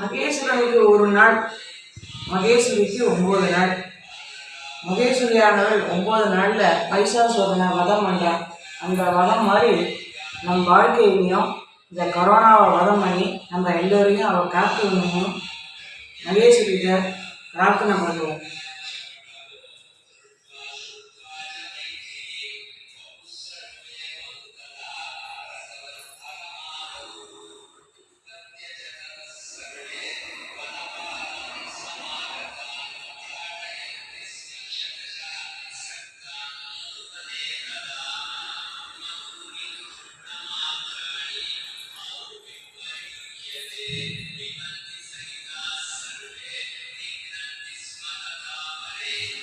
மகேஸ்வரனுக்கு ஒரு நாள் மகேஸ்வரிக்கு ஒம்பது நாள். மகேஸ்வரியானவள் ஒம்பது நாளில் பைசாசுரனை வதம் பண்ணுறான் அந்த வதம் மாதிரி நம் வாழ்க்கையிலையும் இந்த கொரோனாவை வதம் பண்ணி நம்ம எல்லோரையும் அவள் காக்கணும்னு மகேஸ்வரிகிட்ட பிரார்த்தனை பண்ணுவோம். Thank you.